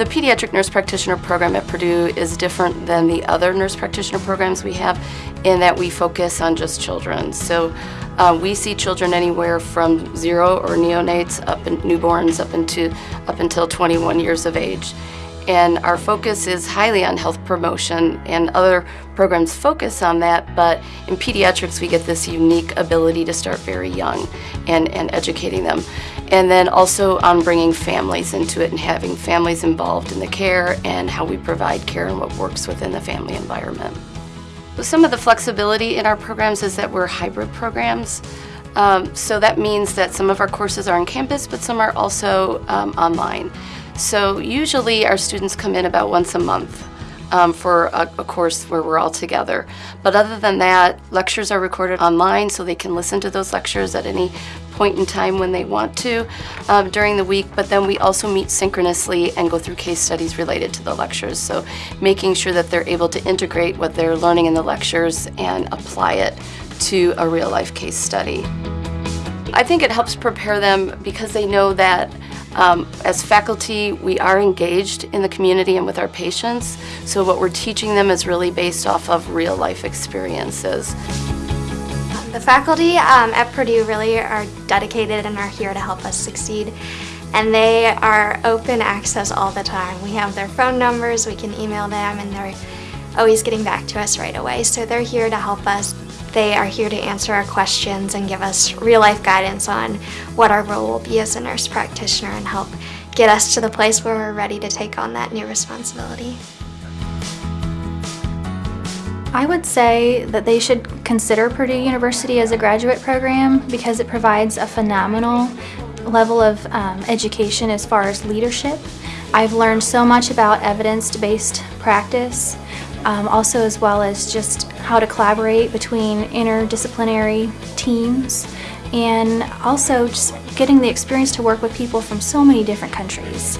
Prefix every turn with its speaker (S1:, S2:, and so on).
S1: The pediatric nurse practitioner program at Purdue is different than the other nurse practitioner programs we have in that we focus on just children. So uh, we see children anywhere from zero or neonates up in newborns up into up until 21 years of age. And our focus is highly on health promotion and other programs focus on that, but in pediatrics we get this unique ability to start very young and, and educating them. And then also on bringing families into it and having families involved in the care and how we provide care and what works within the family environment. Some of the flexibility in our programs is that we're hybrid programs. Um, so that means that some of our courses are on campus, but some are also um, online. So usually our students come in about once a month um, for a, a, course where we're all together. But other than that, lectures are recorded online so they can listen to those lectures at any point in time when they want to um, during the week, but then we also meet synchronously and go through case studies related to the lectures. So making sure that they're able to integrate what they're learning in the lectures and apply it to a real life case study. I think it helps prepare them because they know that um, as faculty, we are engaged in the community and with our patients, so what we're teaching them is really based off of real life experiences.
S2: The faculty um, at Purdue really are dedicated and are here to help us succeed. And they are open access all the time. We have their phone numbers, we can email them, and they're always getting back to us right away. So they're here to help us they are here to answer our questions and give us real life guidance on what our role will be as a nurse practitioner and help get us to the place where we're ready to take on that new responsibility.
S3: I would say that they should consider Purdue University as a graduate program because it provides a phenomenal level of um, education as far as leadership. I've learned so much about evidence-based practice, um, also as well as just how to collaborate between interdisciplinary teams and also just getting the experience to work with people from so many different countries.